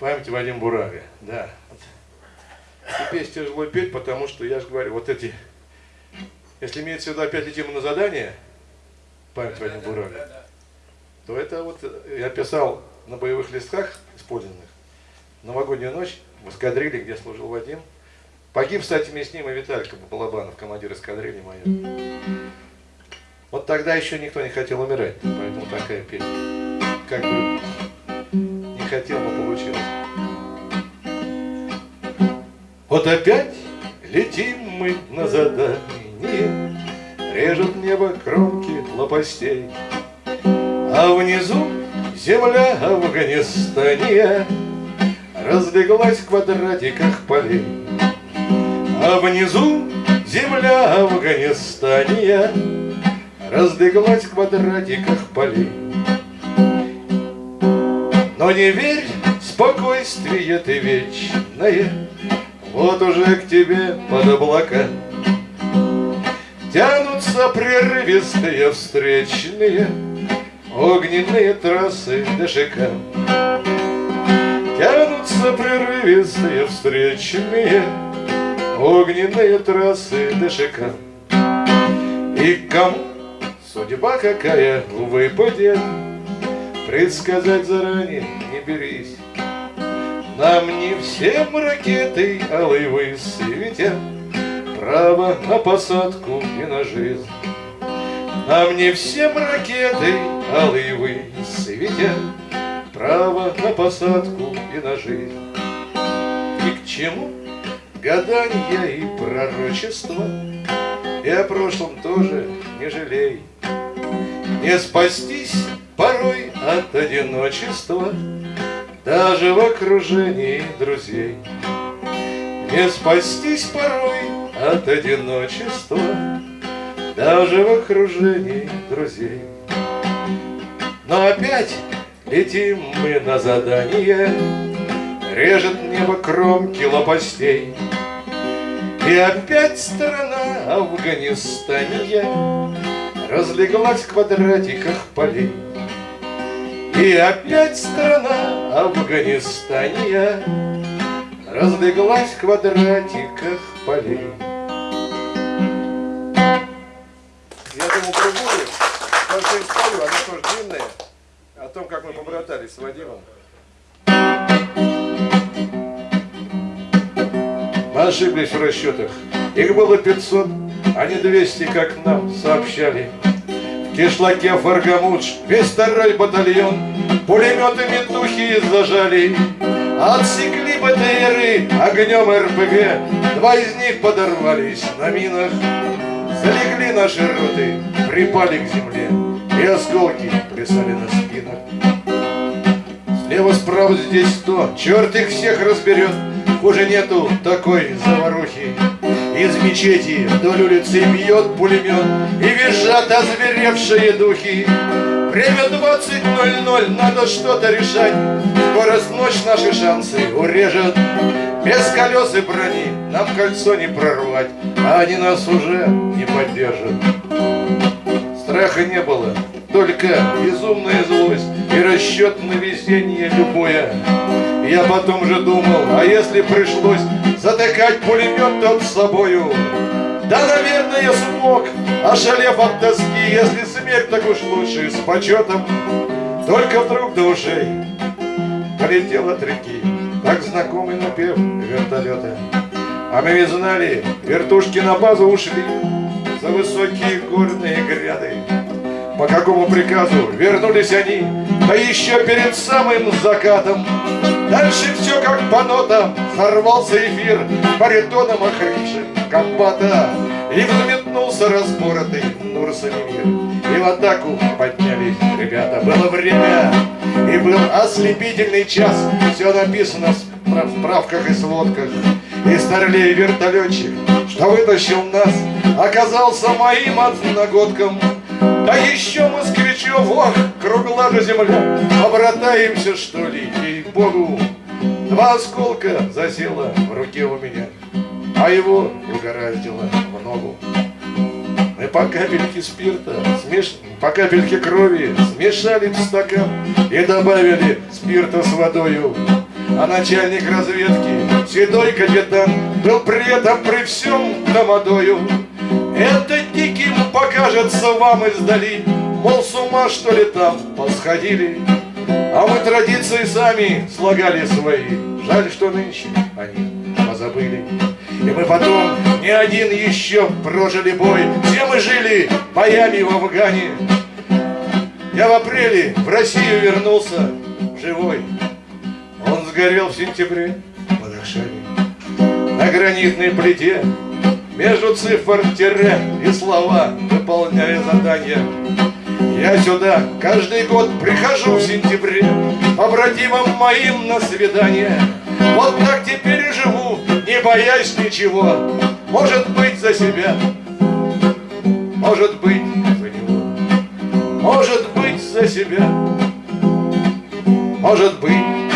Память Вадим Бурага, да. Песню тяжело петь, потому что, я же говорю, вот эти, если имеется в виду опять летим на задание, память Вадим Бурага, то это вот я писал на боевых листках использованных, новогоднюю ночь в эскадриле, где служил Вадим. Погиб, кстати, вместе с ним и Виталька Балабанов, командир эскадрильи моей. Вот тогда еще никто не хотел умирать, поэтому такая песня. Как бы не хотел, но Вот опять летим мы на задание, Режут небо кромки лопастей, А внизу земля Афганистания Разлеглась в квадратиках полей. А внизу земля Афганистания Разлеглась в квадратиках полей. Но не верь, спокойствие ты вечное, Вот уже к тебе под облака Тянутся прерывистые встречные Огненные трассы ДШК Тянутся прерывистые встречные Огненные трассы ДШК И кому судьба какая выпадет Предсказать заранее не берись Нам не всем ракеты алой высветят Право на посадку и на жизнь. Нам не всем ракеты алой высветят Право на посадку и на жизнь. И к чему гадания и пророчества И о прошлом тоже не жалей. Не спастись порой от одиночества Даже в окружении друзей. Не спастись порой от одиночества Даже в окружении друзей. Но опять летим мы на задание Режет небо кромки лопастей. И опять страна Афганистания Разлеглась в квадратиках полей и опять страна Афганистания Разлеглась в квадратиках полей. Я думал другую, большую историю, она тоже длинная, о том, как мы побратались с Вадимом. Мы ошиблись в расчетах. Их было 500, а не 200, как нам сообщали кишлаке Фаргамудж, весь второй батальон Пулеметами духи зажали. Отсекли БТРы огнем РПГ Два из них подорвались на минах. Залегли наши роты, припали к земле И осколки плясали на спинах. Слева, справа, здесь сто, черт их всех разберет Хуже нету такой заварухи из мечети вдоль улицы бьет пулемет И визжат озверевшие духи. Время 20.00, надо что-то решать. Скорость ночь наши шансы урежет. Без колес и брони нам кольцо не прорвать А они нас уже не поддержат. Страха не было, только безумная злость И расчет на везение любое. Я потом же думал, а если пришлось Затыкать пулемет тот с собою. Да, наверное, смог, ошалев от тоски. Если смерть так уж лучше, с почетом. Только вдруг до ушей полетел от реки. Так знакомый напев вертолета А мы ведь знали, вертушки на базу ушли За высокие горные гряды. По какому приказу вернулись они, да еще перед самым закатом. Дальше все как по нотам, сорвался эфир баритоном охрипшим комбата. И взметнулся разборотый Нурсалимир. И в атаку поднялись ребята. Было время, и был ослепительный час. Все написано в справках и сводках. И старлей вертолетчик, что вытащил нас, оказался моим одногодком. Да еще москвичев, ох, кругла же земля, Обратаемся, что ли, ей-богу. Два осколка засело в руке у меня, А его угораздило в ногу. Мы по капельке спирта, смеш... по капельке крови Смешали в стакан и добавили спирта с водою. А начальник разведки, седой капитан Был при этом при всем домодою Это диким покажется вам издали Мол, с ума что ли там посходили А мы традиции сами слагали свои. Жаль, что нынче они позабыли. И мы потом не один еще прожили бой. Все мы жили? Боями в Афгане. Я в апреле в Россию вернулся живой. Он сгорел в сентябре в Бадахшане На гранитной плите между цифр тире и слова Выполняя задания я сюда каждый год прихожу в сентябре Побратимам моим на свидание. Вот так теперь и живу, не боясь ничего. Может быть за себя, может быть за него. Может быть за себя, может быть